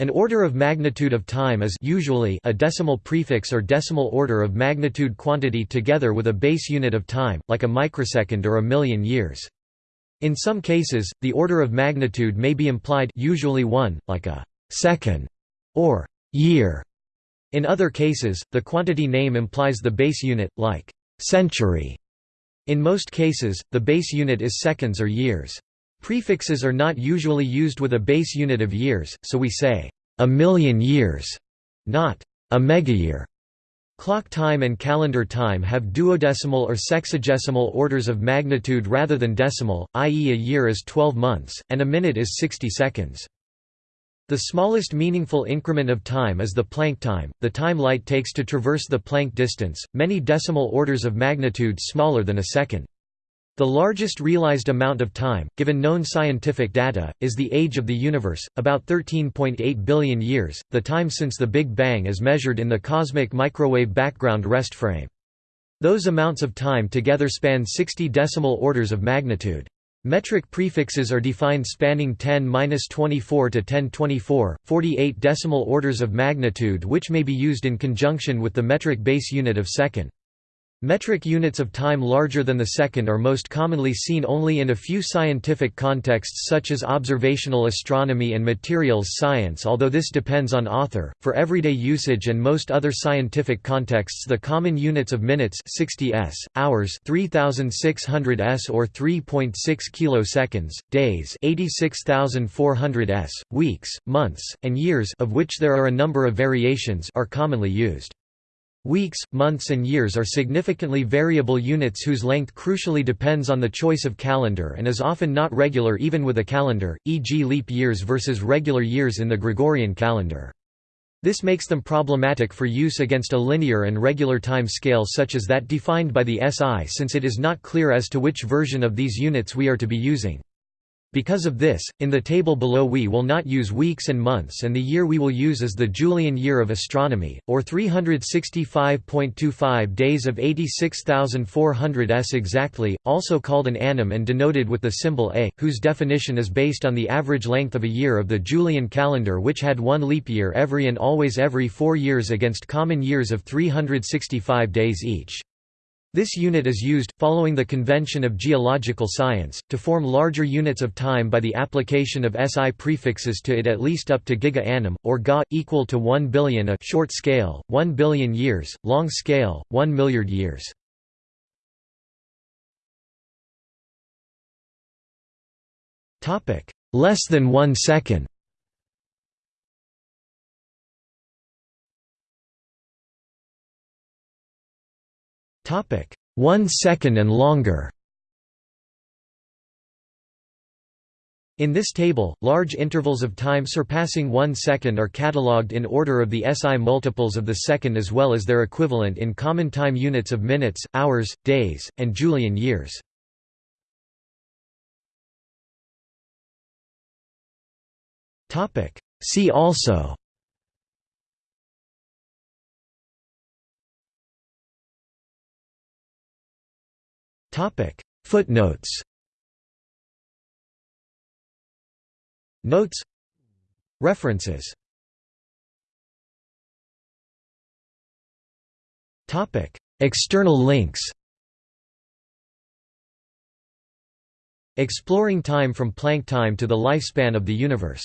An order of magnitude of time is usually a decimal prefix or decimal order of magnitude quantity together with a base unit of time, like a microsecond or a million years. In some cases, the order of magnitude may be implied usually one, like a second or year. In other cases, the quantity name implies the base unit, like century. In most cases, the base unit is seconds or years. Prefixes are not usually used with a base unit of years, so we say, a million years, not a megayear. Clock time and calendar time have duodecimal or sexagesimal orders of magnitude rather than decimal, i.e. a year is 12 months, and a minute is 60 seconds. The smallest meaningful increment of time is the Planck time, the time light takes to traverse the Planck distance, many decimal orders of magnitude smaller than a second. The largest realized amount of time, given known scientific data, is the age of the universe, about 13.8 billion years, the time since the Big Bang as measured in the cosmic microwave background rest frame. Those amounts of time together span 60 decimal orders of magnitude. Metric prefixes are defined spanning 10-24 to 1024, 48 decimal orders of magnitude which may be used in conjunction with the metric base unit of second. Metric units of time larger than the second are most commonly seen only in a few scientific contexts such as observational astronomy and materials science although this depends on author. For everyday usage and most other scientific contexts the common units of minutes 60 s, hours 3600 s or 3.6 kiloseconds, days 86400 s, weeks, months, and years of which there are a number of variations are commonly used. Weeks, months and years are significantly variable units whose length crucially depends on the choice of calendar and is often not regular even with a calendar, e.g. leap years versus regular years in the Gregorian calendar. This makes them problematic for use against a linear and regular time scale such as that defined by the SI since it is not clear as to which version of these units we are to be using. Because of this, in the table below we will not use weeks and months and the year we will use is the Julian year of astronomy, or 365.25 days of 86,400 s exactly, also called an annum and denoted with the symbol A, whose definition is based on the average length of a year of the Julian calendar which had one leap year every and always every four years against common years of 365 days each. This unit is used, following the convention of geological science, to form larger units of time by the application of SI prefixes to it at least up to giga annum, or ga, equal to 1 billion a short scale, 1 billion years, long scale, 1 milliard years. Less than one second Topic: 1 second and longer. In this table, large intervals of time surpassing 1 second are catalogued in order of the SI multiples of the second as well as their equivalent in common time units of minutes, hours, days, and Julian years. See also Topic: Footnotes. Notes. References. Topic: External links. Exploring time from Planck time to the lifespan of the universe